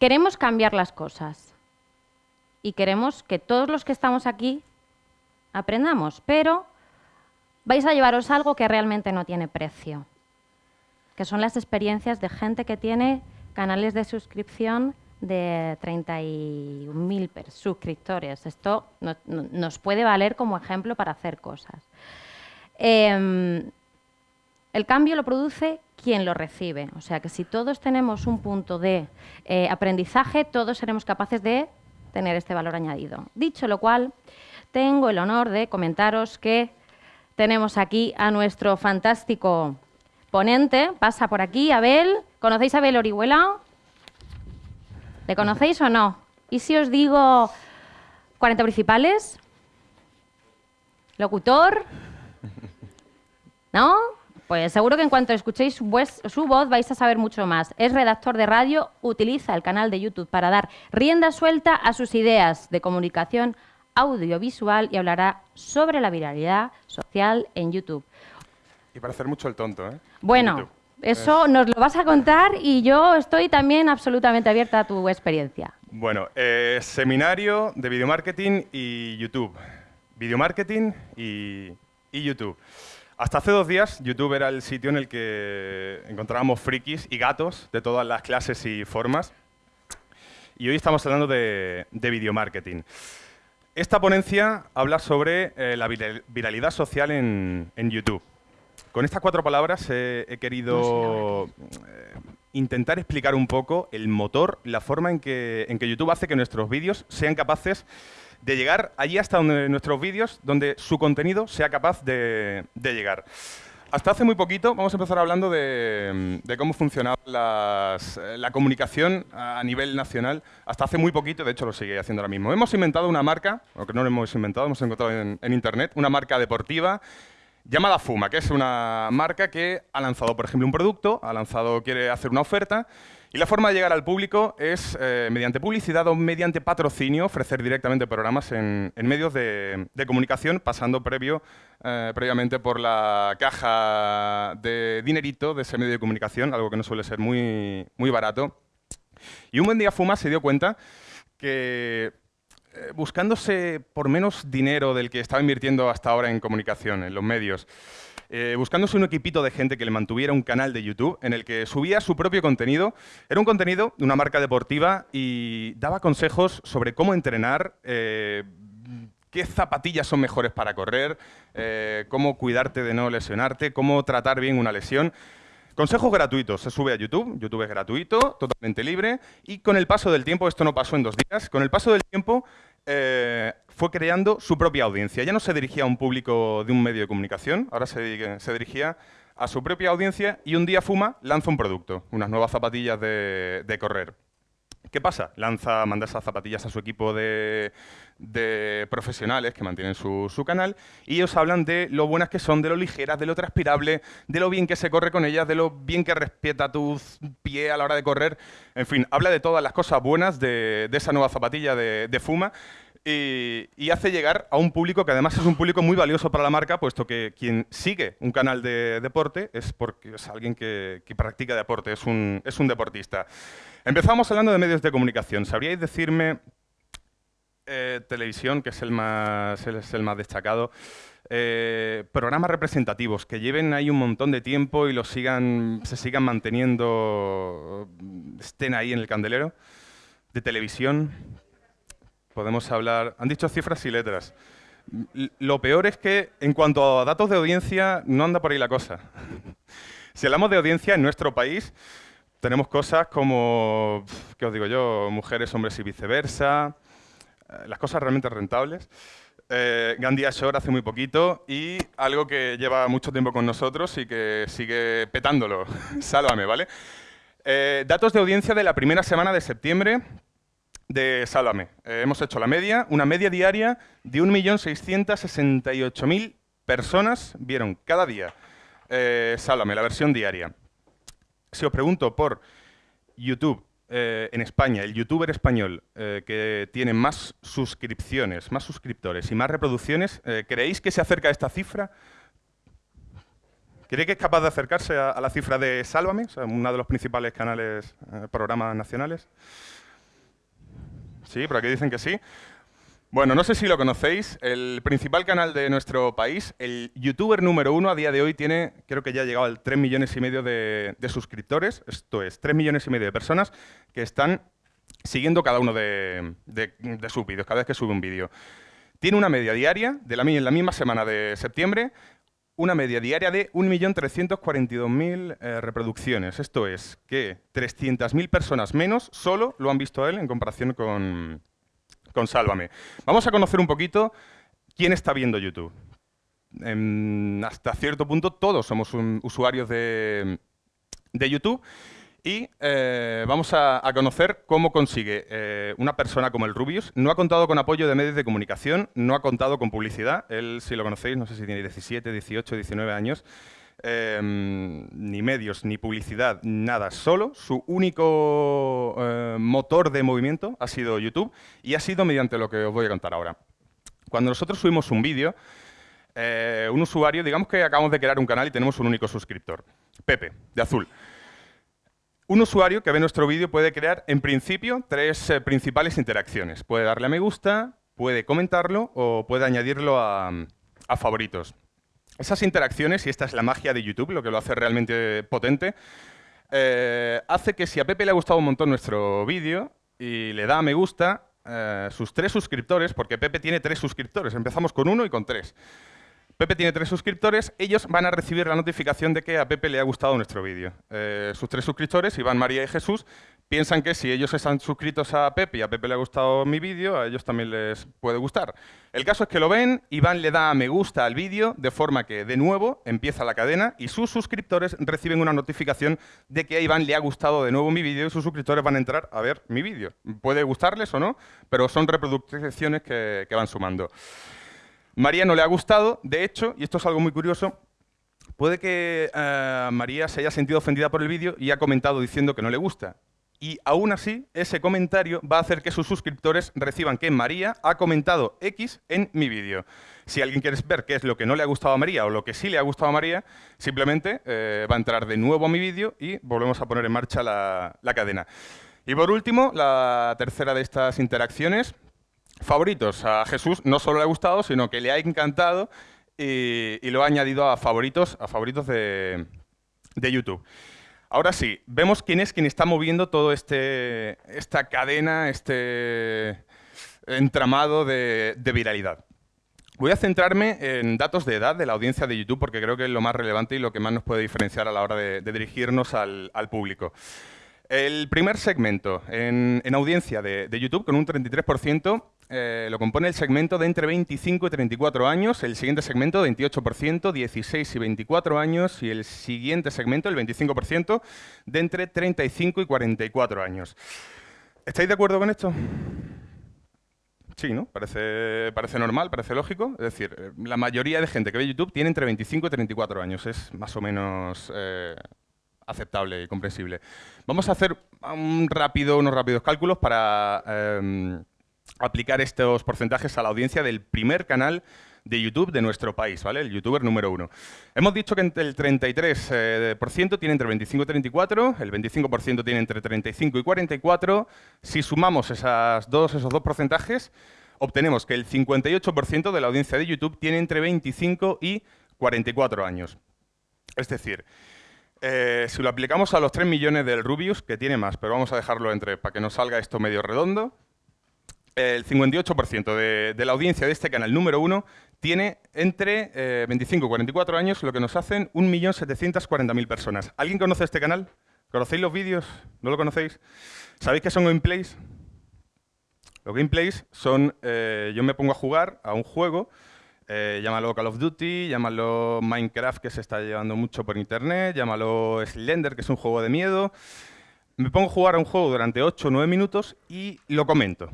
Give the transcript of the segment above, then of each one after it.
Queremos cambiar las cosas y queremos que todos los que estamos aquí aprendamos, pero vais a llevaros algo que realmente no tiene precio, que son las experiencias de gente que tiene canales de suscripción de 31.000 suscriptores. Esto nos puede valer como ejemplo para hacer cosas. Em, el cambio lo produce quien lo recibe. O sea que si todos tenemos un punto de eh, aprendizaje, todos seremos capaces de tener este valor añadido. Dicho lo cual, tengo el honor de comentaros que tenemos aquí a nuestro fantástico ponente. Pasa por aquí, Abel. ¿Conocéis a Abel Orihuela? ¿Le conocéis o no? ¿Y si os digo 40 principales? ¿Locutor? ¿No? Pues seguro que en cuanto escuchéis su, voz vais a saber mucho más. Es redactor de radio, utiliza el canal de YouTube para dar rienda suelta a sus ideas de comunicación audiovisual y hablará sobre la viralidad social en YouTube. Y para hacer mucho el tonto, ¿eh? Bueno, eso nos lo vas a contar y yo estoy también absolutamente abierta a tu experiencia. Bueno, eh, seminario de videomarketing y YouTube. Videomarketing y, y YouTube. Hasta hace dos días, YouTube era el sitio en el que encontrábamos frikis y gatos de todas las clases y formas. Y hoy estamos hablando de, de videomarketing. Esta ponencia habla sobre eh, la viralidad social en, en YouTube. Con estas cuatro palabras he querido eh, intentar explicar un poco el motor, la forma en que, en que YouTube hace que nuestros vídeos sean capaces de llegar allí hasta donde nuestros vídeos, donde su contenido sea capaz de, llegar. Hasta hace muy poquito, vamos a empezar hablando de, cómo funcionaba la comunicación a nivel nacional. Hasta hace muy poquito, de hecho lo sigue haciendo ahora mismo. Hemos inventado una marca, o que no lo hemos inventado, hemos encontrado en, en Internet, una marca deportiva llamada Fuma, que es una marca que ha lanzado, por ejemplo, un producto, ha lanzado, quiere hacer una oferta, y la forma de llegar al público es eh, mediante publicidad o mediante patrocinio, ofrecer directamente programas en, medios de, comunicación, pasando previo, eh, previamente por la caja de dinerito de ese medio de comunicación, algo que no suele ser muy, muy barato. Y un buen día Fuma se dio cuenta que buscándose por menos dinero del que estaba invirtiendo hasta ahora en comunicación, en los medios, eh, buscándose un equipito de gente que le mantuviera un canal de YouTube en el que subía su propio contenido. Era un contenido de una marca deportiva y daba consejos sobre cómo entrenar, eh, qué zapatillas son mejores para correr, cómo cuidarte de no lesionarte, cómo tratar bien una lesión. Consejos gratuitos, se sube a YouTube, YouTube es gratuito, totalmente libre, y con el paso del tiempo, esto no pasó en dos días, con el paso del tiempo eh, fue creando su propia audiencia. Ya no se dirigía a un público de un medio de comunicación, ahora se, dirigía a su propia audiencia y un día Fuma lanza un producto, unas nuevas zapatillas de correr. ¿Qué pasa? Lanza, manda esas zapatillas a su equipo de, profesionales que mantienen su, canal y ellos hablan de lo buenas que son, de lo ligeras, de lo transpirable, de lo bien que se corre con ellas, de lo bien que respeta tu pie a la hora de correr. En fin, habla de todas las cosas buenas de, esa nueva zapatilla de, Fuma y, hace llegar a un público que además es un público muy valioso para la marca, puesto que quien sigue un canal de deporte es porque es alguien que, practica deporte, es un, es un deportista. Empezamos hablando de medios de comunicación. ¿Sabríais decirme, eh, televisión, que es el más, es el más destacado, eh, programas representativos que lleven ahí un montón de tiempo y los sigan, se sigan manteniendo, estén ahí en el candelero? De televisión, podemos hablar... Han dicho cifras y letras. Lo peor es que, en cuanto a datos de audiencia, no anda por ahí la cosa. si hablamos de audiencia en nuestro país, tenemos cosas como, ¿qué os digo yo? Mujeres, hombres y viceversa. Eh, las cosas realmente rentables. Eh, Gandia Shore hace muy poquito y algo que lleva mucho tiempo con nosotros y que sigue petándolo. Sálvame, ¿vale? Eh, datos de audiencia de la primera semana de septiembre de Sálvame. Eh, hemos hecho la media, una media diaria de 1.668.000 personas vieron cada día Sálvame, la versión diaria si os pregunto por YouTube eh, en España, el youtuber español eh, que tiene más suscripciones, más suscriptores y más reproducciones, eh, ¿creéis que se acerca a esta cifra? ¿Creéis que es capaz de acercarse a, la cifra de Sálvame, o uno de los principales canales, programas nacionales? Sí, por aquí dicen que sí. Bueno, no sé si lo conocéis, el principal canal de nuestro país, el youtuber número uno a día de hoy tiene, creo que ya ha llegado al 3 millones y medio de, suscriptores, esto es, 3 millones y medio de personas que están siguiendo cada uno de, sus vídeos, cada vez que sube un vídeo. Tiene una media diaria, de la, en la misma semana de septiembre, una media diaria de 1.342.000 eh, reproducciones. Esto es que 300.000 personas menos solo lo han visto a él en comparación con, con Sálvame. Vamos a conocer un poquito quién está viendo YouTube. hasta cierto punto todos somos usuarios de, YouTube y eh, vamos a, conocer cómo consigue eh, una persona como el Rubius. No ha contado con apoyo de medios de comunicación, no ha contado con publicidad. Él, si lo conocéis, no sé si tiene 17, 18, 19 años. Em, ni medios, ni publicidad, nada, solo su único eh, motor de movimiento ha sido YouTube y ha sido mediante lo que os voy a contar ahora. Cuando nosotros subimos un vídeo, eh, un usuario, digamos que acabamos de crear un canal y tenemos un único suscriptor, Pepe, de azul. Un usuario que ve nuestro vídeo puede crear, en principio, tres eh, principales interacciones. Puede darle a me gusta, puede comentarlo o puede añadirlo a favoritos. Esas interacciones, y esta es la magia de YouTube, lo que lo hace realmente potente, eh, hace que si a Pepe le ha gustado un montón nuestro vídeo y le da a me gusta, eh, sus tres suscriptores, porque Pepe tiene tres suscriptores, empezamos con uno y con tres. Pepe tiene tres suscriptores, ellos van a recibir la notificación de que a Pepe le ha gustado nuestro vídeo. Eh, sus tres suscriptores, Iván, María y Jesús, piensan que si ellos están suscritos a Pepe y a Pepe le ha gustado mi vídeo, a ellos también les puede gustar. El caso es que lo ven, Iván le da a me gusta al vídeo, de forma que, de nuevo, empieza la cadena y sus suscriptores reciben una notificación de que a Iván le ha gustado de nuevo mi vídeo y sus suscriptores van a entrar a ver mi vídeo. Puede gustarles o no, pero son reproducciones que van sumando. María no le ha gustado, de hecho, y esto es algo muy curioso, puede que eh, María se haya sentido ofendida por el vídeo y ha comentado diciendo que no le gusta. Y aún así, ese comentario va a hacer que sus suscriptores reciban que María ha comentado X en mi vídeo. Si alguien quiere ver qué es lo que no le ha gustado a María o lo que sí le ha gustado a María, simplemente eh, va a entrar de nuevo a mi vídeo y volvemos a poner en marcha la cadena. Y por último, la tercera de estas interacciones, favoritos. A Jesús no solo le ha gustado, sino que le ha encantado y, lo ha añadido a favoritos, a favoritos de, YouTube. Ahora sí, vemos quién es quien está moviendo todo este, esta cadena, este entramado de, viralidad. Voy a centrarme en datos de edad de la audiencia de YouTube porque creo que es lo más relevante y lo que más nos puede diferenciar a la hora de, dirigirnos al público. El primer segmento en, audiencia de, YouTube, con un 33%, eh, lo compone el segmento de entre 25 y 34 años, el siguiente segmento 28%, 16 y 24 años, y el siguiente segmento, el 25%, de entre 35 y 44 años. ¿Estáis de acuerdo con esto? Sí, ¿no? Parece, normal, parece lógico. Es decir, eh, la mayoría de gente que ve YouTube tiene entre 25 y 34 años. Es más o menos eh, aceptable y comprensible. Vamos a hacer un rápido, unos rápidos cálculos para em, aplicar estos porcentajes a la audiencia del primer canal de YouTube de nuestro país, ¿vale? El youtuber número uno. Hemos dicho que el 33% eh, tiene entre 25 y 34, el 25% tiene entre 35 y 44. Si sumamos esas dos, esos dos porcentajes, obtenemos que el 58% de la audiencia de YouTube tiene entre 25 y 44 años. Es decir, eh, si lo aplicamos a los 3 millones del Rubius, que tiene más, pero vamos a dejarlo entre para que nos salga esto medio redondo, el 58% de, la audiencia de este canal número 1 tiene entre 25 y 44 años, lo que nos hacen 1.740.000 personas. ¿Alguien conoce este canal? ¿Conocéis los vídeos? ¿No lo conocéis? ¿Sabéis qué son gameplays? Los gameplays son, eh, yo me pongo a jugar a un juego eh, llámalo Call of Duty, llámalo Minecraft, que se está llevando mucho por internet, llámalo Slender, que es un juego de miedo. Me pongo a jugar a un juego durante 8 o 9 minutos y lo comento.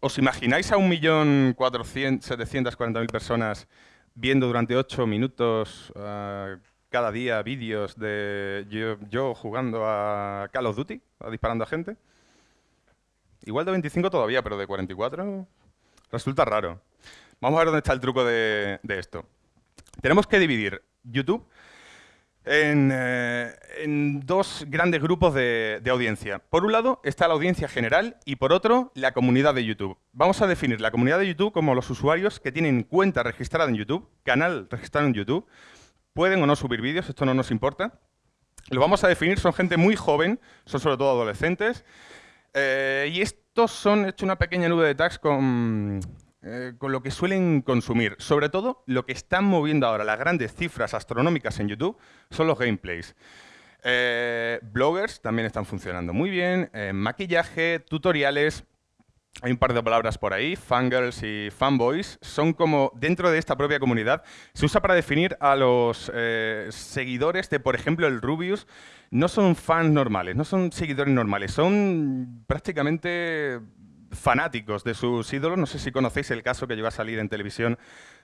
¿Os imagináis a 1.740.000 personas viendo durante 8 minutos uh, cada día vídeos de yo, yo, jugando a Call of Duty, disparando a gente? Igual de 25 todavía, pero de 44 resulta raro. Vamos a ver dónde está el truco de, esto. Tenemos que dividir YouTube en, eh, dos grandes grupos de, de audiencia. Por un lado está la audiencia general y por otro la comunidad de YouTube. Vamos a definir la comunidad de YouTube como los usuarios que tienen cuenta registrada en YouTube, canal registrado en YouTube, pueden o no subir vídeos, esto no nos importa. Lo vamos a definir, son gente muy joven, son sobre todo adolescentes, eh, y estos son, he hecho una pequeña nube de tags con, eh, con lo que suelen consumir. Sobre todo, lo que están moviendo ahora las grandes cifras astronómicas en YouTube son los gameplays. Eh, bloggers también están funcionando muy bien, eh, maquillaje, tutoriales, hay un par de palabras por ahí, fangirls y fanboys, son como, dentro de esta propia comunidad, se usa para definir a los seguidores de, por ejemplo, el Rubius, no son fans normales, no son seguidores normales, son prácticamente fanáticos de sus ídolos. No sé si conocéis el caso que llegó a salir en televisión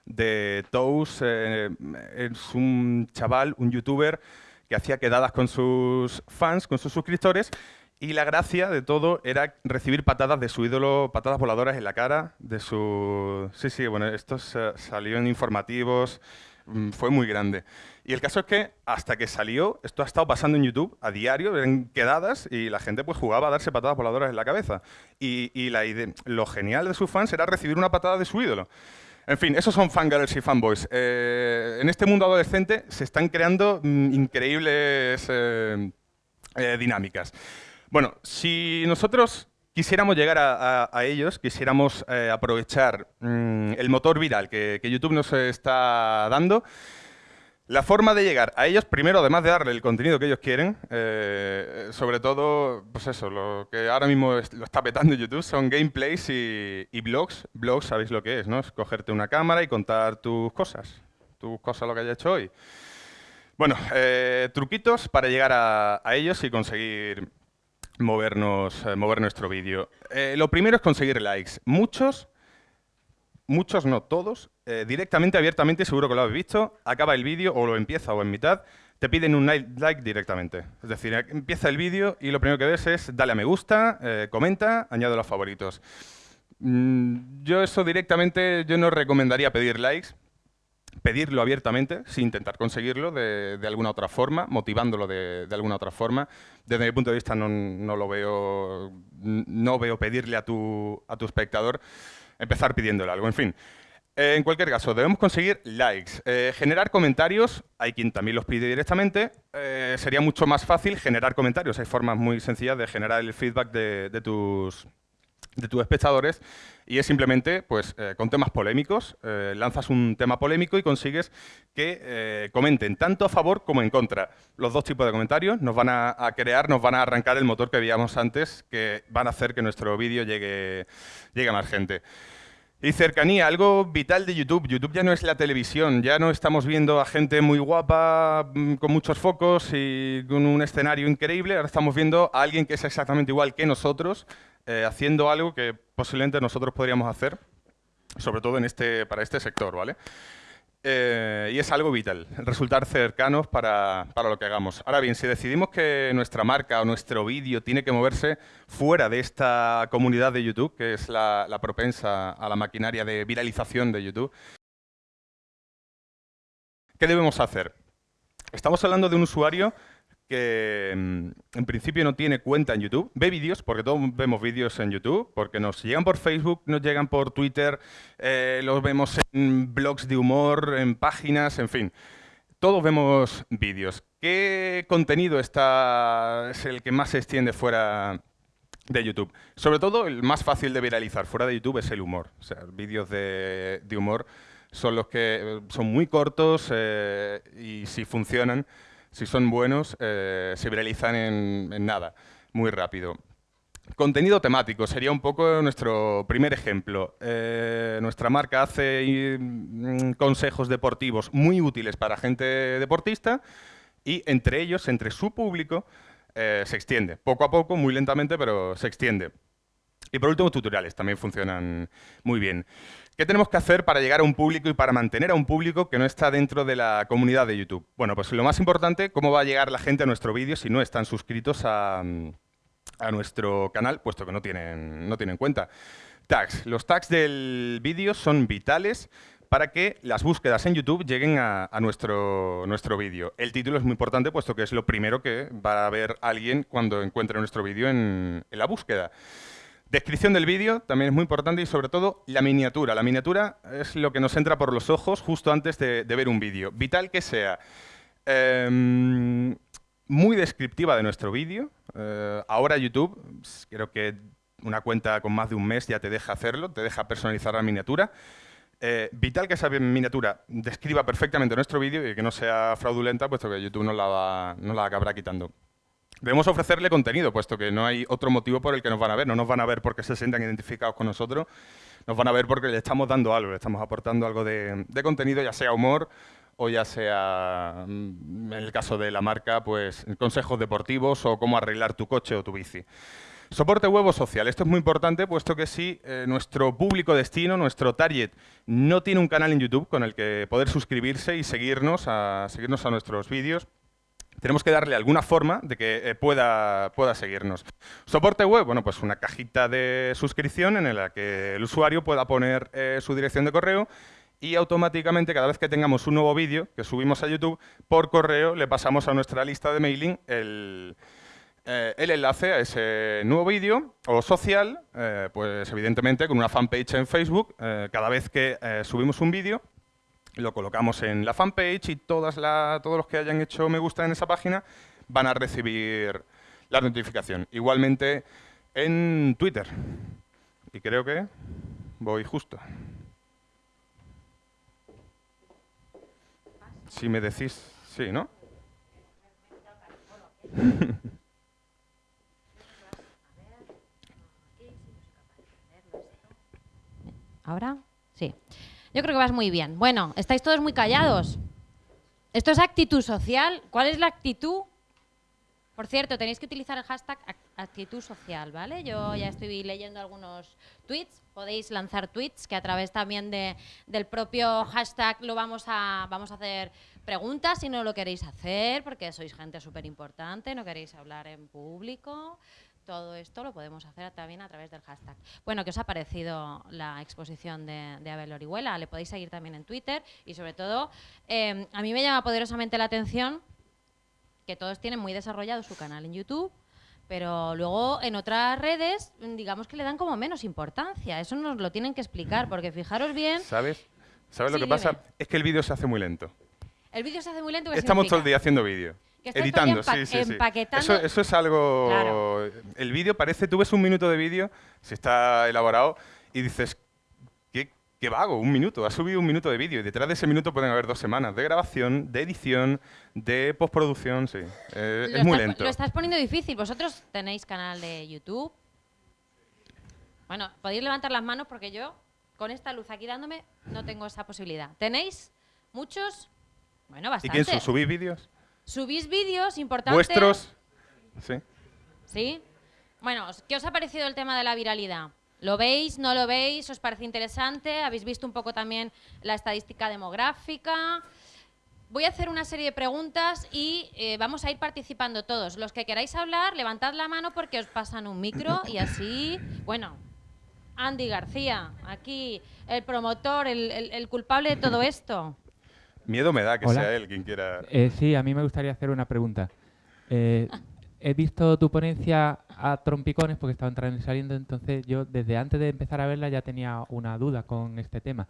de Toast, eh, es un chaval, un youtuber, que hacía quedadas con sus fans, con sus suscriptores, y la gracia de todo era recibir patadas de su ídolo, patadas voladoras en la cara, de su... Sí, sí, bueno, esto sa- salió informativos, fue muy grande. Y el caso es que hasta que salió, esto ha estado pasando en YouTube a diario, en quedadas, y la gente pues jugaba a darse patadas voladoras en la cabeza. Y, y la ide- lo genial de sus fans era recibir una patada de su ídolo. En fin, esos son fangirls y fanboys. Eh, en este mundo adolescente se están creando mm, increíbles eh, eh, dinámicas. Bueno, si nosotros quisiéramos llegar a, ellos, quisiéramos eh, aprovechar mm, el motor viral que, YouTube nos está dando, la forma de llegar a ellos, primero, además de darle el contenido que ellos quieren, eh, sobre todo, pues eso, lo que ahora mismo lo está petando YouTube son gameplays y, blogs. Blogs, sabéis lo que es, ¿no? Es cogerte una cámara y contar tus cosas, tus cosas, lo que hayas hecho hoy. Bueno, eh, truquitos para llegar a ellos y conseguir movernos, eh, mover nuestro vídeo. Eh, lo primero es conseguir likes. Muchos muchos no todos, eh, directamente, abiertamente, seguro que lo habéis visto, acaba el vídeo o lo empieza o en mitad, te piden un like directamente. Es decir, empieza el vídeo y lo primero que ves es dale a me gusta, comenta, añade los favoritos. Mm, yo eso directamente, yo no recomendaría pedir likes, pedirlo abiertamente, sin intentar conseguirlo de, alguna otra forma, motivándolo de, de alguna otra forma. Desde mi punto de vista no, no lo veo, no veo pedirle a tu, a tu espectador empezar pidiéndole algo. En fin, eh, en cualquier caso, debemos conseguir likes. Eh, generar comentarios, hay quien también los pide directamente. Eh, sería mucho más fácil generar comentarios. Hay formas muy sencillas de generar el feedback de, de tus, de tus espectadores y es simplemente pues eh, con temas polémicos eh, lanzas un tema polémico y consigues que eh, comenten tanto a favor como en contra los dos tipos de comentarios nos van a, a crear nos van a arrancar el motor que veíamos antes que van a hacer que nuestro vídeo llegue llegue a más gente y cercanía, algo vital de YouTube. YouTube ya no es la televisión, ya no estamos viendo a gente muy guapa, mm, con muchos focos y con un escenario increíble. Ahora estamos viendo a alguien que es exactamente igual que nosotros, eh, haciendo algo que posiblemente nosotros podríamos hacer, sobre todo en este, para este sector, ¿vale? Eh, y es algo vital, resultar cercanos para, para lo que hagamos. Ahora bien, si decidimos que nuestra marca o nuestro vídeo tiene que moverse fuera de esta comunidad de YouTube, que es la, la propensa a la maquinaria de viralización de YouTube, ¿qué debemos hacer? Estamos hablando de un usuario que mm, en principio no tiene cuenta en YouTube, ve vídeos, porque todos vemos vídeos en YouTube, porque nos llegan por Facebook, nos llegan por Twitter, eh, los vemos en blogs de humor, en páginas, en fin. Todos vemos vídeos. ¿Qué contenido está, es el que más se extiende fuera de YouTube? Sobre todo, el más fácil de viralizar fuera de YouTube es el humor. O sea, vídeos de, humor son los que eh, son muy cortos eh, y si funcionan, si son buenos, eh, se viralizan en, nada, muy rápido. Contenido temático sería un poco nuestro primer ejemplo. Eh, nuestra marca hace mm, consejos deportivos muy útiles para gente deportista y entre ellos, entre su público, eh, se extiende. Poco a poco, muy lentamente, pero se extiende. Y por último, tutoriales también funcionan muy bien. ¿Qué tenemos que hacer para llegar a un público y para mantener a un público que no está dentro de la comunidad de YouTube? Bueno, pues lo más importante, ¿cómo va a llegar la gente a nuestro vídeo si no están suscritos a, nuestro canal, puesto que no tienen, no cuenta? Tags. Los tags del vídeo son vitales para que las búsquedas en YouTube lleguen a, nuestro vídeo. El título es muy importante, puesto que es lo primero que va a ver alguien cuando encuentre nuestro vídeo en, la búsqueda. Descripción del vídeo también es muy importante y sobre todo la miniatura. La miniatura es lo que nos entra por los ojos justo antes de, ver un vídeo. Vital que sea em, muy descriptiva de nuestro vídeo. Eh, ahora YouTube, pues, creo que una cuenta con más de un mes ya te deja hacerlo, te deja personalizar la miniatura. Eh, vital que esa miniatura describa perfectamente nuestro vídeo y que no sea fraudulenta, puesto que YouTube no la, no la acabará quitando. Debemos ofrecerle contenido, puesto que no hay otro motivo por el que nos van a ver. No nos van a ver porque se sientan identificados con nosotros, nos van a ver porque le estamos dando algo, le estamos aportando algo de, contenido, ya sea humor o ya sea, mm, en el caso de la marca, pues consejos deportivos o cómo arreglar tu coche o tu bici. Soporte web social. Esto es muy importante, puesto que si eh, nuestro público destino, nuestro target, no tiene un canal en YouTube con el que poder suscribirse y seguirnos a, seguirnos a nuestros vídeos, tenemos que darle alguna forma de que eh, pueda, pueda seguirnos. Soporte web, bueno, pues una cajita de suscripción en la que el usuario pueda poner eh, su dirección de correo y automáticamente cada vez que tengamos un nuevo vídeo que subimos a YouTube, por correo le pasamos a nuestra lista de mailing el, eh, el enlace a ese nuevo vídeo o social, pues evidentemente con una fanpage en Facebook, cada vez que subimos un vídeo, lo colocamos en la fanpage y todas todos los que hayan hecho me gusta en esa página van a recibir la notificación. Igualmente en Twitter. Y creo que voy justo. Si me decís, sí, ¿no? ¿Ahora? Sí. Yo creo que vas muy bien. Bueno, estáis todos muy callados. Esto es actitud social. ¿Cuál es la actitud? Por cierto, tenéis que utilizar el hashtag actitud social, ¿vale? Yo ya estoy leyendo algunos tweets. Podéis lanzar tweets que a través también de, del propio hashtag lo vamos a, vamos a hacer preguntas si no lo queréis hacer, porque sois gente súper importante, no queréis hablar en público. Todo esto lo podemos hacer también a través del hashtag. Bueno, ¿qué os ha parecido la exposición de, Abel Orihuela? Le podéis seguir también en Twitter y sobre todo, em, a mí me llama poderosamente la atención que todos tienen muy desarrollado su canal en YouTube, pero luego en otras redes, digamos que le dan como menos importancia. Eso nos lo tienen que explicar, porque fijaros bien... ¿Sabes? ¿Sabes lo que pasa? Es que el vídeo se hace muy lento. El vídeo se hace muy lento. Estamos todo el día haciendo vídeo. Editando, sí, sí, sí. Eso, eso, es algo... El vídeo parece, tú ves un minuto de vídeo, si está elaborado, y dices, ¿qué, qué vago? Un minuto, ha subido un minuto de vídeo, y detrás de ese minuto pueden haber dos semanas de grabación, de edición, de postproducción, sí. Eh, es muy lento. Lo estás poniendo difícil. ¿Vosotros tenéis canal de YouTube? Bueno, podéis levantar las manos porque yo, con esta luz aquí dándome, no tengo esa posibilidad. ¿Tenéis muchos? Bueno, bastante. ¿Y quién subís vídeos? Subís vídeos, importantes. Vuestros. Sí. ¿Sí? Bueno, ¿qué os ha parecido el tema de la viralidad? ¿Lo veis? ¿No lo veis? ¿Os parece interesante? ¿Habéis visto un poco también la estadística demográfica? Voy a hacer una serie de preguntas y eh, vamos a ir participando todos. Los que queráis hablar, levantad la mano porque os pasan un micro y así, bueno, Andy García, aquí el promotor, el culpable de todo esto. Miedo me da que sea él quien quiera. Eh, sí, a mí me gustaría hacer una pregunta. Eh, he visto tu ponencia a trompicones porque estaba entrando y saliendo, entonces yo desde antes de empezar a verla ya tenía una duda con este tema.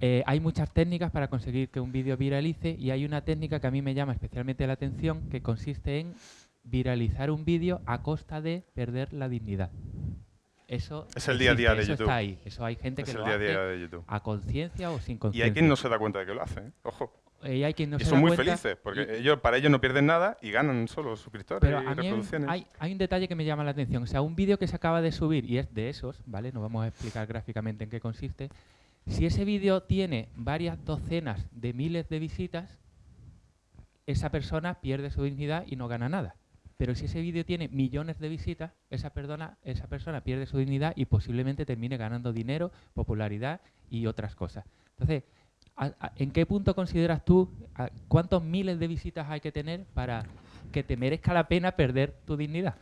Eh, hay muchas técnicas para conseguir que un vídeo viralice y hay una técnica que a mí me llama especialmente la atención que consiste en viralizar un vídeo a costa de perder la dignidad. Eso es el día a día de eso YouTube. Está ahí. Eso hay gente que lo hace a conciencia o sin conciencia. Y hay quien no se da cuenta de que lo hace, ¿eh? ojo. Y hay quien no y se son muy felices, porque ellos, para ellos no pierden nada y ganan solo suscriptores Pero y reproducciones. Hay, hay, un detalle que me llama la atención. O sea, un vídeo que se acaba de subir, y es de esos, ¿vale? No vamos a explicar gráficamente en qué consiste. Si ese vídeo tiene varias docenas de miles de visitas, esa persona pierde su dignidad y no gana nada. Pero si ese vídeo tiene millones de visitas, esa persona, esa persona pierde su dignidad y posiblemente termine ganando dinero, popularidad y otras cosas. Entonces, ¿en qué punto consideras tú cuántos miles de visitas hay que tener para que te merezca la pena perder tu dignidad?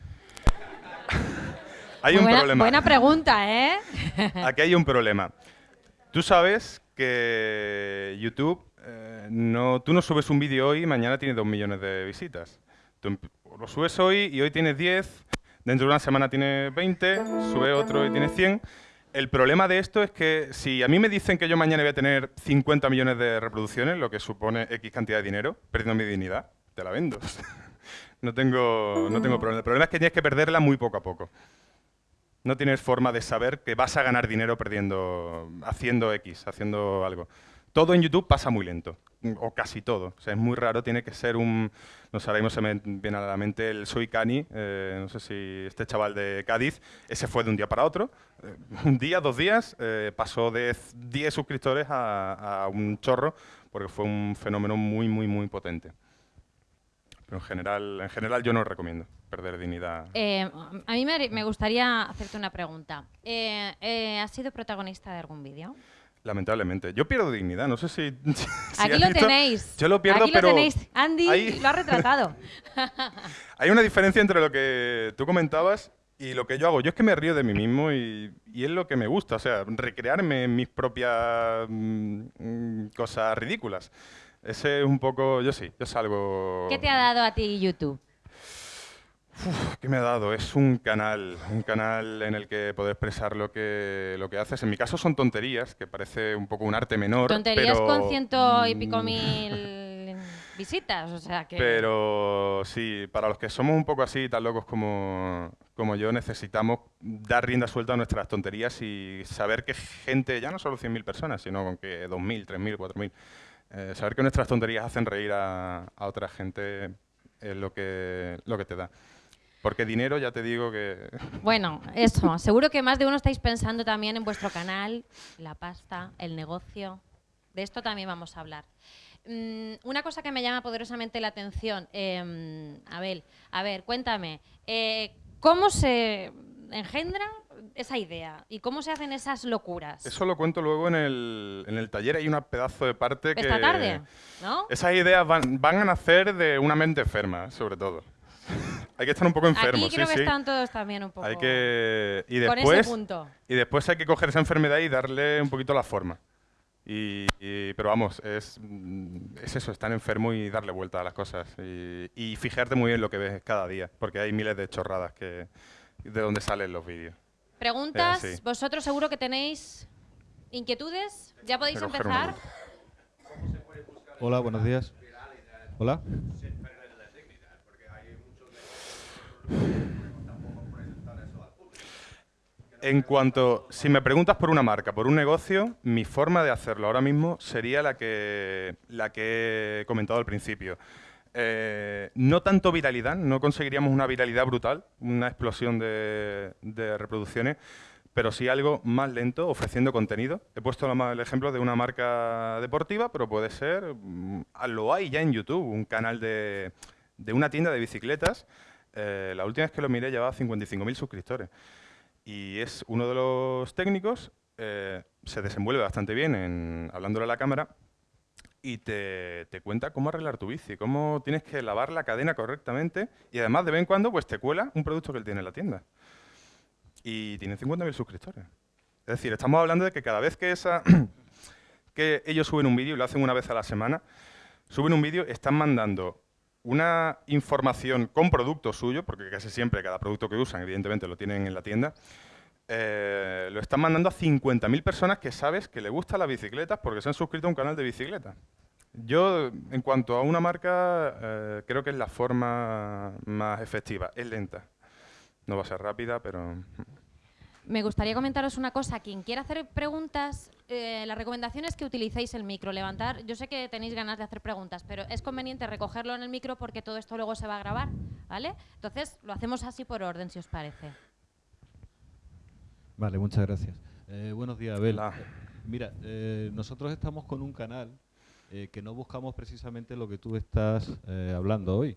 hay un buena, problema. Buena pregunta, ¿eh? Aquí hay un problema. Tú sabes que YouTube, eh, no, tú no subes un vídeo hoy y mañana tiene dos millones de visitas. Tú lo subes hoy y hoy tienes 10, dentro de una semana tienes 20, sube otro y tienes 100. El problema de esto es que si a mí me dicen que yo mañana voy a tener 50 millones de reproducciones, lo que supone X cantidad de dinero, perdiendo mi dignidad, te la vendo. no, tengo, no tengo problema. El problema es que tienes que perderla muy poco a poco. No tienes forma de saber que vas a ganar dinero perdiendo, haciendo X, haciendo algo. Todo en YouTube pasa muy lento, o casi todo. O sea, es muy raro, tiene que ser un... No sé, ahora mismo se me viene a la mente el Soy Cani, eh, no sé si este chaval de Cádiz, ese fue de un día para otro. Eh, un día, dos días, eh, pasó de 10 suscriptores a, un chorro, porque fue un fenómeno muy, muy, muy potente. Pero en general, en general yo no recomiendo perder dignidad. Eh, a mí me, gustaría hacerte una pregunta. ¿Has sido protagonista de algún vídeo? Lamentablemente. Yo pierdo dignidad, no sé si... Aquí lo tenéis. Yo lo pierdo, Aquí pero... lo tenéis. Andy lo ha retratado. hay una diferencia entre lo que tú comentabas y lo que yo hago. Yo es que me río de mí mismo y, y es lo que me gusta, o sea, recrearme en mis propias mm, cosas ridículas. Ese es un poco, yo sí, yo salgo... ¿Qué te ha dado a ti YouTube? ¿Qué me ha dado? Es un canal, un canal en el que poder expresar lo que, lo que haces. En mi caso son tonterías, que parece un poco un arte menor. Tonterías con ciento y pico mil visitas, o sea que... Pero sí, para los que somos un poco así, tan locos como, como yo, necesitamos dar rienda suelta a nuestras tonterías y saber que gente, ya no solo 100.000 personas, sino con que 2.000, 3.000, 4.000, eh, saber que nuestras tonterías hacen reír a, a otra gente es lo que, lo que te da. Porque dinero ya te digo que... Bueno, eso. Seguro que más de uno estáis pensando también en vuestro canal, la pasta, el negocio. De esto también vamos a hablar. Mm, una cosa que me llama poderosamente la atención, eh, Abel, a ver, cuéntame, eh, ¿cómo se engendra esa idea y cómo se hacen esas locuras? Eso lo cuento luego en el, en el taller, hay un pedazo de parte que... Esta tarde, ¿no? Esas ideas van, van a nacer de una mente enferma, sobre todo. Hay que estar un poco enfermo. Aquí creo sí, que están todos también un poco. Hay que y después, con ese punto. y después hay que coger esa enfermedad y darle un poquito la forma. Y, pero vamos, es, es, eso, estar enfermo y darle vuelta a las cosas. Y, y, fijarte muy bien lo que ves cada día, porque hay miles de chorradas que, de donde salen los vídeos. Preguntas, vosotros seguro que tenéis inquietudes. ¿Ya podéis empezar? Hola, buenos días. Hola. En cuanto, si me preguntas por una marca, por un negocio, mi forma de hacerlo ahora mismo sería la que, la que he comentado al principio. Eh, no tanto viralidad, no conseguiríamos una viralidad brutal, una explosión de, de, reproducciones, pero sí algo más lento, ofreciendo contenido. He puesto el ejemplo de una marca deportiva, pero puede ser, mm, lo hay ya en YouTube, un canal de, de una tienda de bicicletas. Eh, la última vez que lo miré llevaba 55.000 suscriptores y es uno de los técnicos, eh, se desenvuelve bastante bien en, hablándole a la cámara y te, te, cuenta cómo arreglar tu bici, cómo tienes que lavar la cadena correctamente y además de vez en cuando pues te cuela un producto que él tiene en la tienda. Y tiene 50.000 suscriptores. Es decir, estamos hablando de que cada vez que, esa que ellos suben un vídeo, y lo hacen una vez a la semana, suben un vídeo, están mandando una información con producto suyo, porque casi siempre cada producto que usan, evidentemente, lo tienen en la tienda, eh, lo están mandando a 50.000 personas que sabes que le gustan las bicicletas porque se han suscrito a un canal de bicicleta. Yo, en cuanto a una marca, eh, creo que es la forma más efectiva. Es lenta. No va a ser rápida, pero... Me gustaría comentaros una cosa. Quien quiera hacer preguntas, eh, la recomendación es que utilicéis el micro. Levantar, yo sé que tenéis ganas de hacer preguntas, pero es conveniente recogerlo en el micro porque todo esto luego se va a grabar, ¿vale? Entonces, lo hacemos así por orden, si os parece. Vale, muchas gracias. Eh, buenos días, Abel. Mira, eh, nosotros estamos con un canal eh, que no buscamos precisamente lo que tú estás eh, hablando hoy.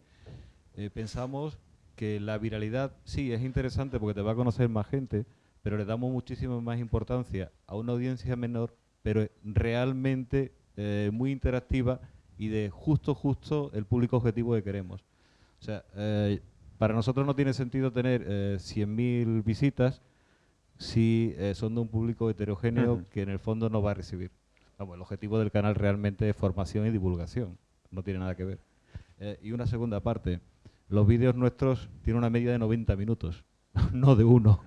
Eh, pensamos que la viralidad sí es interesante porque te va a conocer más gente, pero le damos muchísima más importancia a una audiencia menor, pero realmente eh, muy interactiva y de justo, justo el público objetivo que queremos. O sea, eh, para nosotros no tiene sentido tener eh, 100.000 visitas si eh, son de un público heterogéneo Ujú. que en el fondo no va a recibir. Vamos, el objetivo del canal realmente es formación y divulgación, no tiene nada que ver. Eh, y una segunda parte, los vídeos nuestros tienen una media de 90 minutos, no de uno.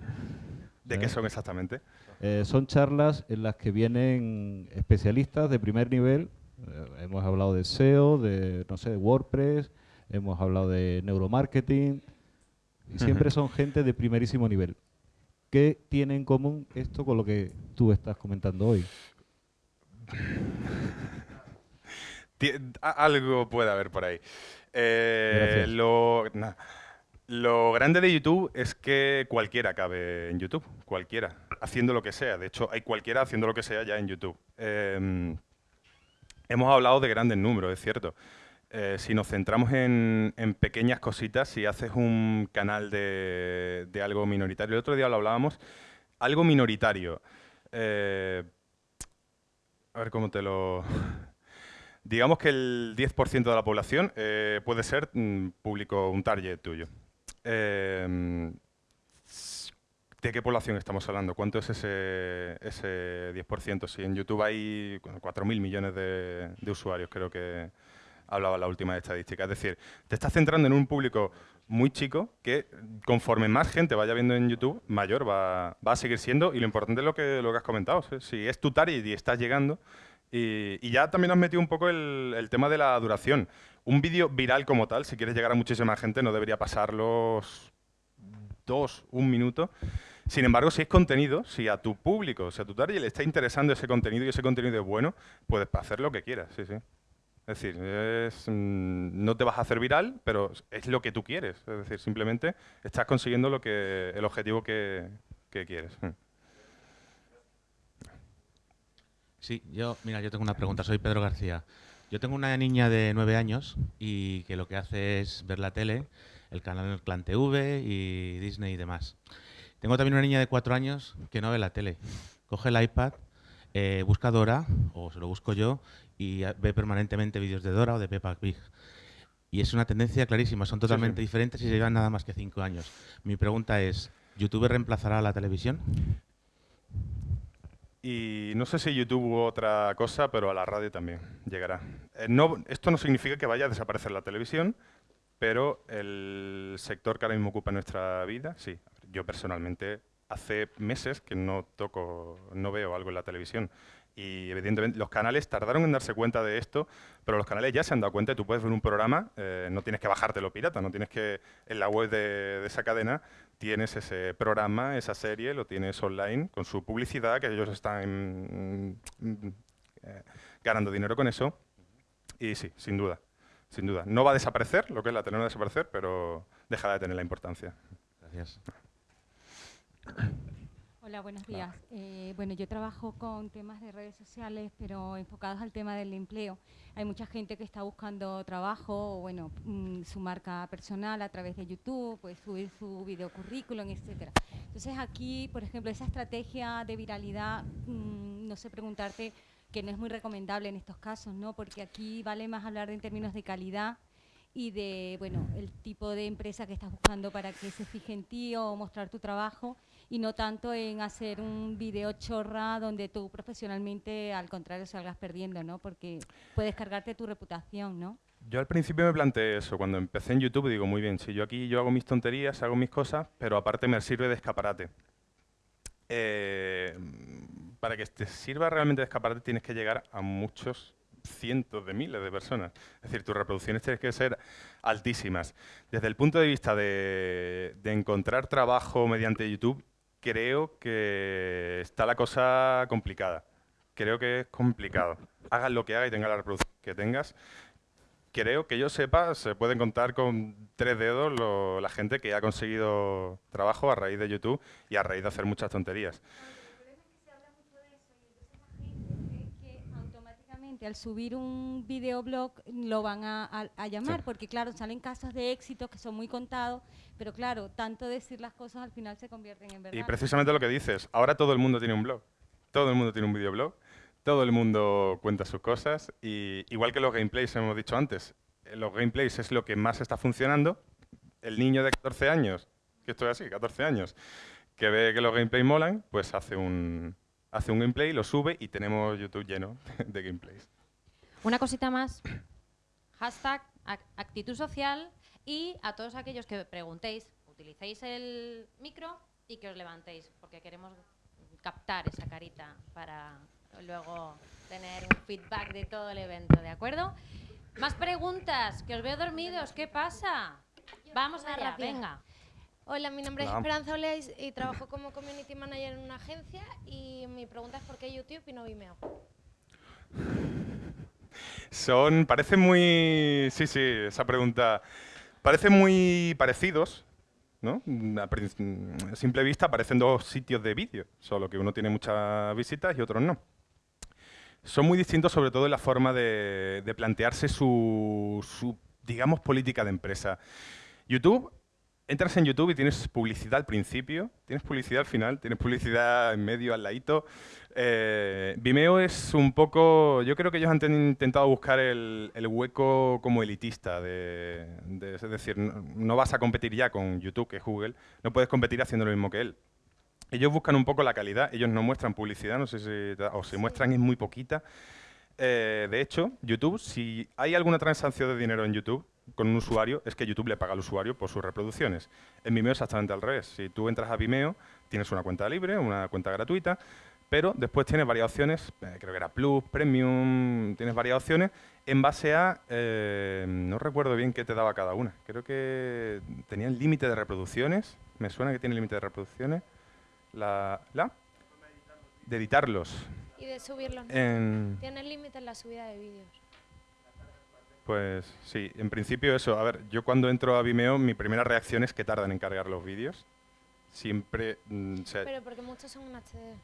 ¿De qué son exactamente? Eh, son charlas en las que vienen especialistas de primer nivel. Eh, hemos hablado de SEO, de, no sé, de WordPress, hemos hablado de neuromarketing. Y siempre son gente de primerísimo nivel. ¿Qué tiene en común esto con lo que tú estás comentando hoy? Algo puede haber por ahí. Eh, lo, lo grande de YouTube es que cualquiera cabe en YouTube, cualquiera, haciendo lo que sea. De hecho, hay cualquiera haciendo lo que sea ya en YouTube. Em, hemos hablado de grandes números, es cierto. Eh, si nos centramos en, pequeñas cositas, si haces un canal de, algo minoritario, el otro día lo hablábamos, algo minoritario. Eh, a ver cómo te lo... Digamos que el 10% de la población eh, puede ser mm, público, un target tuyo. ¿De qué población estamos hablando? ¿Cuánto es ese, ese 10%? Si en YouTube hay 4.000 millones de, usuarios, creo que, hablaba la última estadística. Es decir, te estás centrando en un público muy chico que conforme más gente vaya viendo en YouTube, mayor va, a seguir siendo. Y lo importante es lo que, lo has comentado. Si es tu target y estás llegando. Y, ya también has metido un poco el, tema de la duración. Un vídeo viral como tal, si quieres llegar a muchísima gente, no debería pasar los dos, un minuto. Sin embargo, si es contenido, si a tu público, si a tu target le está interesando ese contenido y ese contenido es bueno, puedes hacer lo que quieras, sí, sí. Es decir, mm, no te vas a hacer viral, pero es lo que tú quieres. Es decir, simplemente estás consiguiendo lo que, el objetivo que, quieres. Mm. Sí, yo, mira, yo tengo una pregunta. Soy Pedro García. Yo tengo una niña de nueve años y que lo que hace es ver la tele, el canal Clan TV y Disney y demás. Tengo también una niña de cuatro años que no ve la tele. Coge el iPad, eh, busca Dora, o se lo busco yo, y ve permanentemente vídeos de Dora o de Peppa Pig. Y es una tendencia clarísima, son totalmente diferentes y se llevan nada más que cinco años. Mi pregunta es, ¿YouTube reemplazará a la televisión? Y no sé si YouTube u otra cosa, pero a la radio también llegará. Eh, no, esto no significa que vaya a desaparecer la televisión, pero el sector que ahora mismo ocupa nuestra vida, sí. Yo personalmente hace meses que no toco, no veo algo en la televisión. Y evidentemente los canales tardaron en darse cuenta de esto, pero los canales ya se han dado cuenta. Tú puedes ver un programa, eh, no tienes que bajártelo pirata, no tienes que en la web de, esa cadena tienes ese programa, esa serie, lo tienes online con su publicidad, que ellos están mm, eh, ganando dinero con eso. Y sí, sin duda, sin duda. No va a desaparecer, lo que es la tele no va a desaparecer, pero dejará de tener la importancia. Gracias. Hola, buenos días. Eh, bueno, yo trabajo con temas de redes sociales, pero enfocados al tema del empleo. Hay mucha gente que está buscando trabajo, o bueno, mm, su marca personal a través de YouTube, pues subir su video currículum, etcétera. Entonces aquí, por ejemplo, esa estrategia de viralidad, mm, no sé preguntarte, que no es muy recomendable en estos casos, ¿no? Porque aquí vale más hablar en términos de calidad y de, bueno, el tipo de empresa que estás buscando para que se fije en ti o mostrar tu trabajo y no tanto en hacer un video chorra donde tú profesionalmente al contrario salgas perdiendo, ¿no? Porque puedes cargarte tu reputación, ¿no? Yo al principio me planteé eso, cuando empecé en YouTube digo, muy bien, si yo aquí yo hago mis tonterías, hago mis cosas, pero aparte me sirve de escaparate. Eh, para que te sirva realmente de escaparate tienes que llegar a muchos cientos de miles de personas. Es decir, tus reproducciones tienen que ser altísimas. Desde el punto de vista de encontrar trabajo mediante YouTube, creo que está la cosa complicada. Creo que es complicado. Hagas lo que hagas y tengas la reproducción que tengas. Creo que yo sepa, se pueden contar con tres dedos la gente que ha conseguido trabajo a raíz de YouTube y a raíz de hacer muchas tonterías. Al subir un videoblog lo van a, llamar, porque claro, salen casos de éxito que son muy contados, pero claro, tanto decir las cosas al final se convierten en verdad. Y precisamente lo que dices, ahora todo el mundo tiene un blog, todo el mundo tiene un videoblog, todo el mundo cuenta sus cosas, y igual que los gameplays hemos dicho antes, eh, los gameplays es lo que más está funcionando, el niño de 14 años, que esto es así, 14 años, que ve que los gameplays molan, pues hace un, hace un gameplay, lo sube y tenemos YouTube lleno de gameplays. Una cosita más. Hashtag actitud social y a todos aquellos que preguntéis, utilicéis el micro y que os levantéis, porque queremos captar esa carita para luego tener un feedback de todo el evento, ¿de acuerdo? Más preguntas, que os veo dormidos, ¿qué pasa? Vamos allá, venga. Hola, mi nombre es Esperanza Oleis y trabajo como Community Manager en una agencia y mi pregunta es por qué YouTube y no Vimeo. Son, parece muy, sí, sí, esa pregunta, parecen muy parecidos, ¿no? A simple vista parecen dos sitios de vídeo, solo que uno tiene muchas visitas y otro no. Son muy distintos sobre todo en la forma de, plantearse su, su, digamos, política de empresa. YouTube entras en YouTube y tienes publicidad al principio, tienes publicidad al final, tienes publicidad en medio, al ladito. Eh, Vimeo es un poco, yo creo que ellos han intentado buscar el, hueco como elitista, de, es decir, no, vas a competir ya con YouTube, que es Google, no puedes competir haciendo lo mismo que él. Ellos buscan un poco la calidad, ellos no muestran publicidad, no sé si, o si muestran es muy poquita. Eh, de hecho, YouTube, si hay alguna transacción de dinero en YouTube, con un usuario es que YouTube le paga al usuario por sus reproducciones. En Vimeo es exactamente al revés. Si tú entras a Vimeo, tienes una cuenta libre, una cuenta gratuita, pero después tienes varias opciones, eh, creo que era Plus, Premium, tienes varias opciones en base a, eh, no recuerdo bien qué te daba cada una. Creo que tenía el límite de reproducciones, me suena que tiene límite de reproducciones. La, ¿La? De editarlos. Y de subirlos. Tiene límite en la subida de vídeos. Pues sí, en principio eso. A ver, yo cuando entro a Vimeo, mi primera reacción es que tardan en cargar los vídeos. Siempre... Mm, Pero porque muchos son en HD.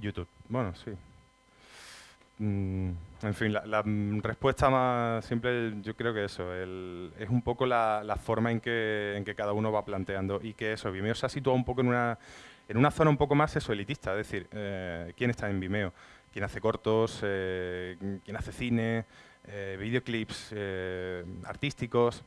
YouTube, bueno, sí. Mm, en fin, la, respuesta más simple, yo creo que eso, es un poco la, forma en que, en que cada uno va planteando y que eso, Vimeo se ha situado un poco en una, en una zona un poco más eso, elitista, es decir, eh, ¿quién está en Vimeo? ¿Quién hace cortos? Eh, ¿Quién hace cine? Eh, videoclips eh, artísticos.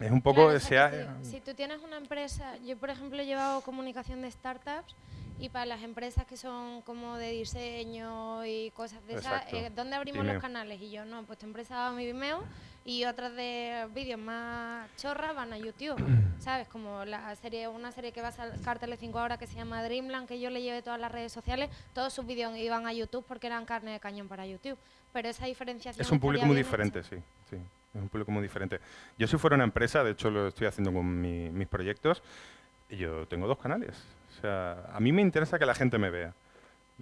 Es un poco... sea, si, tú tienes una empresa, yo por ejemplo he llevado comunicación de startups y para las empresas que son como de diseño y cosas de esas, eh, ¿dónde abrimos los canales? Y yo, no, pues tu empresa va a mi Vimeo y otras de vídeos más chorras van a YouTube, ¿sabes? Como la serie, una serie que va a sacar Tele5 ahora que se llama Dreamland, que yo le llevé todas las redes sociales, todos sus vídeos iban a YouTube porque eran carne de cañón para YouTube. Pero esa diferenciación... Es un público muy diferente, sí, sí. Es un público muy diferente. Yo si fuera una empresa, de hecho lo estoy haciendo con mis proyectos, y yo tengo dos canales. O sea, a mí me interesa que la gente me vea.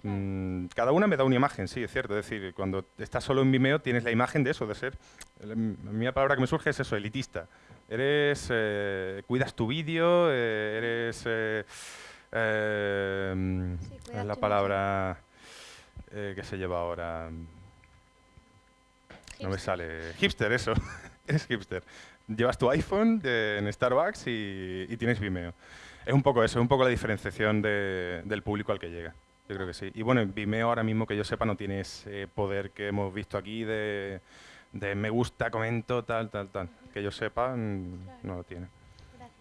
Mm, cada una me da una imagen, sí, es cierto. Es decir, cuando estás solo en Vimeo tienes la imagen de eso, de ser... La, mi palabra que me surge es eso, elitista. Eres... Eh, cuidas tu vídeo, eh, eres... Eh, es la palabra que se lleva ahora. No me sale. Hipster, eso. eres hipster. Llevas tu iPhone en Starbucks y, tienes Vimeo. Es un poco eso, es un poco la diferenciación del público al que llega. Yo creo que sí. Y bueno, en Vimeo ahora mismo que yo sepa no tiene ese poder que hemos visto aquí de, me gusta, comento, tal, tal, tal. Que yo sepa, mm, no lo tiene.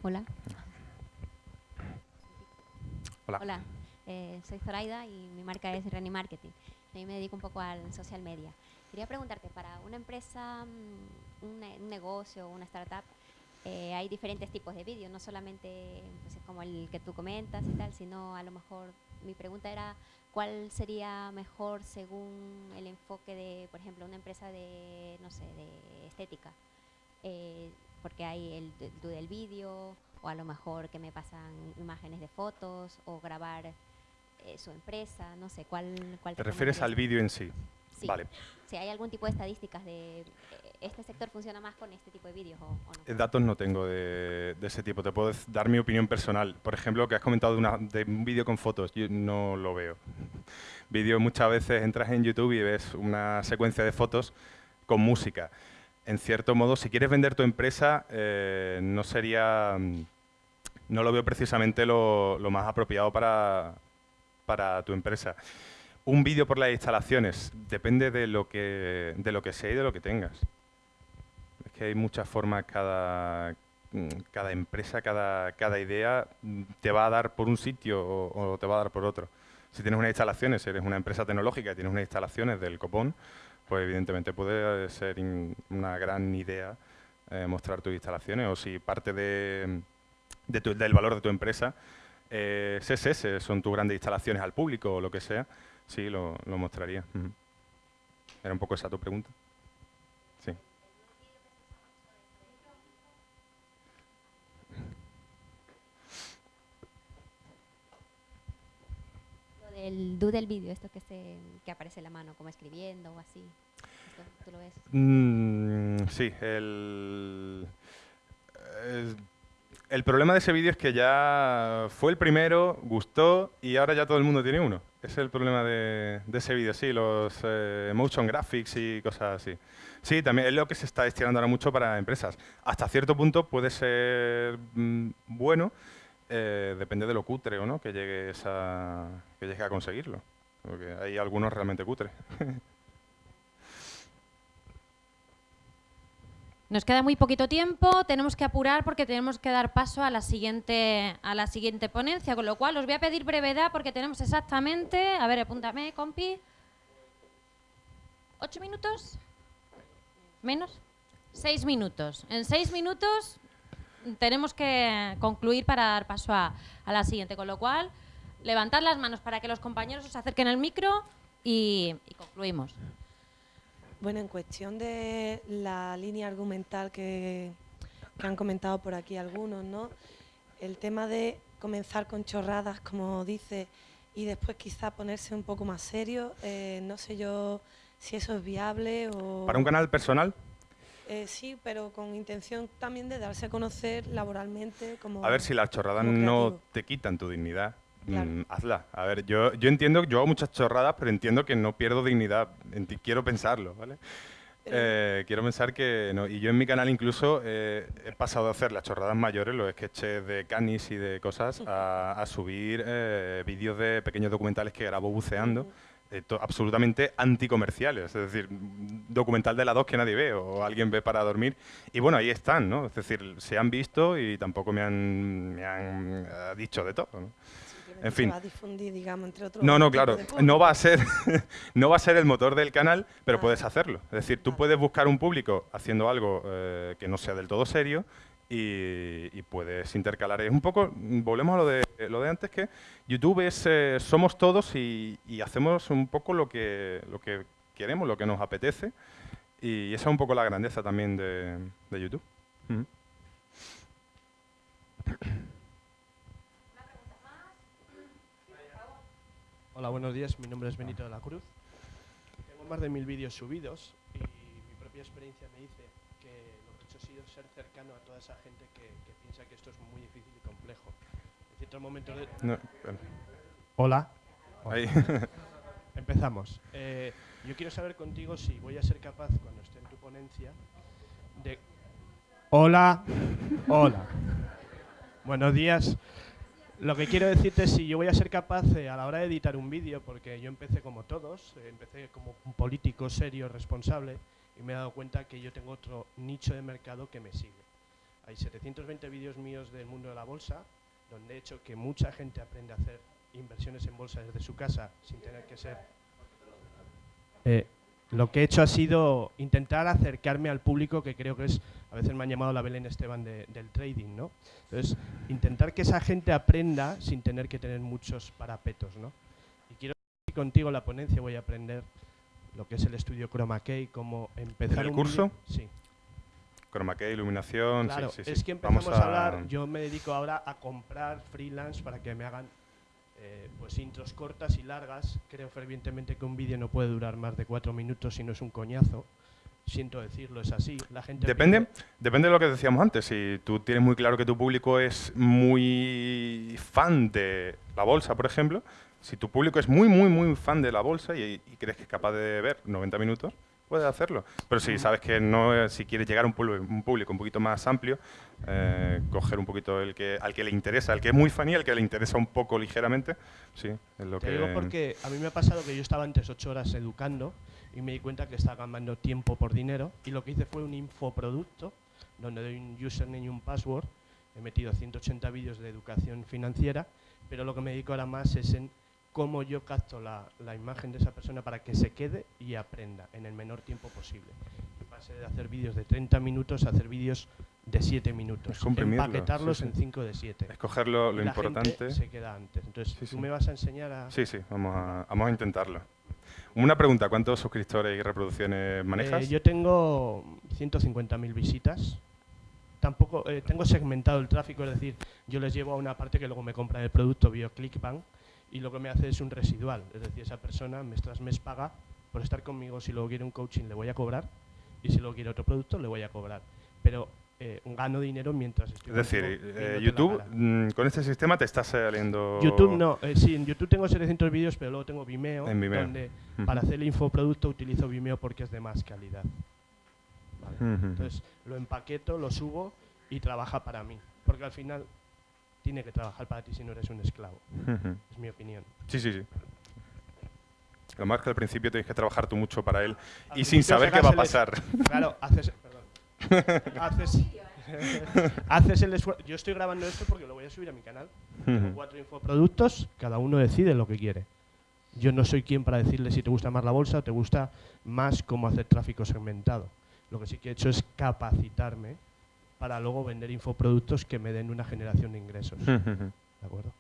Hola. Hola. Hola. Eh, soy Zoraida y mi marca es Reni Marketing. Y me dedico un poco al social media. Quería preguntarte, para una empresa, mm, un, negocio, una startup, eh, hay diferentes tipos de vídeos, no solamente pues, como el que tú comentas y tal, sino a lo mejor mi pregunta era cuál sería mejor según el enfoque de, por ejemplo, una empresa de, no sé, de estética. Eh, porque hay el del vídeo, o a lo mejor que me pasan imágenes de fotos, o grabar eh, su empresa, no sé, ¿cuál, cuál te, refieres al vídeo en sí? Sí. Vale. Si hay algún tipo de estadísticas de este sector funciona más con este tipo de vídeos o, no? Datos no tengo de, ese tipo. Te puedo dar mi opinión personal. Por ejemplo, que has comentado de, un vídeo con fotos. Yo no lo veo. Vídeo muchas veces entras en YouTube y ves una secuencia de fotos con música. En cierto modo, si quieres vender tu empresa, eh, no sería... No lo veo precisamente lo, más apropiado para, para tu empresa. Un vídeo por las instalaciones. Depende de lo que de lo que sea y de lo que tengas. Que hay muchas formas, cada, cada empresa, cada, cada idea te va a dar por un sitio o, te va a dar por otro. Si tienes unas instalaciones, eres una empresa tecnológica y tienes unas instalaciones del copón, pues evidentemente puede ser una gran idea eh, mostrar tus instalaciones. O si parte de, del valor de tu empresa eh, es son tus grandes instalaciones al público o lo que sea, sí, lo, mostraría. Era un poco esa tu pregunta. Sí. el do del vídeo, esto que, se, que aparece en la mano, como escribiendo o así. ¿Tú lo ves? Mm, sí, el, el problema de ese vídeo es que ya fue el primero, gustó y ahora ya todo el mundo tiene uno. Ese es el problema de, ese vídeo, sí, los eh, motion graphics y cosas así. Sí, también es lo que se está estirando ahora mucho para empresas. Hasta cierto punto puede ser mm, bueno, eh, depende de lo cutre o no que llegues a, que llegue a conseguirlo. Porque hay algunos realmente cutres. Nos queda muy poquito tiempo, tenemos que apurar porque tenemos que dar paso a la siguiente, a la siguiente ponencia, con lo cual os voy a pedir brevedad porque tenemos exactamente, a ver, apúntame, compi, ¿ocho minutos? ¿Menos? Seis minutos. En seis minutos tenemos que concluir para dar paso a, la siguiente, con lo cual, levantad las manos para que los compañeros os acerquen al micro y, concluimos. Bueno, en cuestión de la línea argumental que, han comentado por aquí algunos, ¿no? El tema de comenzar con chorradas, como dice, y después quizá ponerse un poco más serio, eh, no sé yo si eso es viable o... ¿Para un canal personal? Eh, sí, pero con intención también de darse a conocer laboralmente como... A ver, si las chorradas no te quitan tu dignidad, mm, hazla. A ver, yo, yo entiendo, yo hago muchas chorradas, pero entiendo que no pierdo dignidad. quiero pensarlo, ¿vale? Eh, quiero pensar que, no, y yo en mi canal incluso eh, he pasado de hacer las chorradas mayores, los sketches de canis y de cosas, a, subir vídeos de pequeños documentales que grabo buceando. Eh, absolutamente anticomerciales, es decir, documental de la 2 que nadie ve o alguien ve para dormir. Y bueno, ahí están, ¿no? Es decir, se han visto y tampoco me han, me han eh, dicho de todo. ¿no? En fin. Va a difundir, digamos, entre otros no, no, claro. No va, a ser, no va a ser el motor del canal, pero puedes hacerlo. Es decir, tú puedes buscar un público haciendo algo eh, que no sea del todo serio y, puedes intercalar. Es un poco, volvemos a lo de, lo de antes, que YouTube es, eh, somos todos y, hacemos un poco lo que, lo que queremos, lo que nos apetece. Y esa es un poco la grandeza también de, YouTube. Hola, buenos días. Mi nombre es Benito de la Cruz. Tengo más de mil vídeos subidos y mi propia experiencia me dice ser cercano a toda esa gente que, piensa que esto es muy difícil y complejo. En ciertos momentos de... Hola. Ahí. Empezamos. Eh, yo quiero saber contigo si voy a ser capaz, cuando esté en tu ponencia, de... Hola. Hola. Buenos días. Lo que quiero decirte es si yo voy a ser capaz eh, a la hora de editar un vídeo, porque yo empecé como todos, eh, empecé como un político serio, responsable, y me he dado cuenta que yo tengo otro nicho de mercado que me sigue. Hay 720 vídeos míos del mundo de la bolsa, donde he hecho que mucha gente aprende a hacer inversiones en bolsa desde su casa sin tener que ser... Eh, lo que he hecho ha sido intentar acercarme al público que creo que es, a veces me han llamado la Belén Esteban del trading, ¿no? Entonces, intentar que esa gente aprenda sin tener que tener muchos parapetos, ¿no? Y quiero que contigo la ponencia voy a aprender lo que es el estudio Chroma Key, cómo empezar ¿El curso? Sí. Chroma Key, iluminación, claro, sí, sí, es que empezamos a... hablar, yo me dedico ahora a comprar freelance para que me hagan eh, pues intros cortas y largas. Creo fervientemente que un vídeo no puede durar más de cuatro minutos si no es un coñazo. Siento decirlo, es así. La gente depende, depende de lo que decíamos antes. Si tú tienes muy claro que tu público es muy fan de la bolsa, por ejemplo, si tu público es muy, muy, muy fan de la bolsa y, crees que es capaz de ver 90 minutos, puedes hacerlo. Pero si sabes que no, si quieres llegar a un público un, público un poquito más amplio, eh, coger un poquito el que, al que le interesa, al que es muy fan y al que le interesa un poco ligeramente, sí, es lo Te que... digo porque a mí me ha pasado que yo estaba antes ocho horas educando y me di cuenta que estaba ganando tiempo por dinero y lo que hice fue un infoproducto donde doy un username y un password, he metido 180 vídeos de educación financiera, pero lo que me dedico ahora más es en cómo yo capto la, la, imagen de esa persona para que se quede y aprenda en el menor tiempo posible. Y pase de hacer vídeos de 30 minutos a hacer vídeos de 7 minutos. Empaquetarlos en 5 de 7. Escoger lo, lo importante. se queda antes. Entonces, ¿tú me vas a enseñar a...? Sí, sí, vamos a, vamos a intentarlo. Una pregunta, ¿cuántos suscriptores y reproducciones manejas? Eh, yo tengo 150.000 visitas. Tampoco eh, tengo segmentado el tráfico, es decir, yo les llevo a una parte que luego me compra el producto vía ClickBank y lo que me hace es un residual. Es decir, esa persona mes tras mes paga por estar conmigo. Si luego quiere un coaching le voy a cobrar y si luego quiere otro producto le voy a cobrar. Pero eh, gano dinero mientras estoy Es decir, eh, YouTube, mm, con este sistema te está saliendo... YouTube no, eh, sí, en YouTube tengo 700 vídeos, pero luego tengo Vimeo, donde para hacer el infoproducto utilizo Vimeo porque es de más calidad. Entonces lo empaqueto, lo subo y trabaja para mí, porque al final tiene que trabajar para ti si no eres un esclavo. Es mi opinión. Sí, sí, sí. Lo más que al principio tienes que trabajar tú mucho para él y sin saber qué va a pasar. Claro, haces, haces, haces el esfuerzo. Yo estoy grabando esto porque lo voy a subir a mi canal. Cuatro infoproductos, cada uno decide lo que quiere. Yo no soy quien para decirle si te gusta más la bolsa o te gusta más cómo hacer tráfico segmentado. Lo que sí que he hecho es capacitarme para luego vender infoproductos que me den una generación de ingresos. ¿De acuerdo?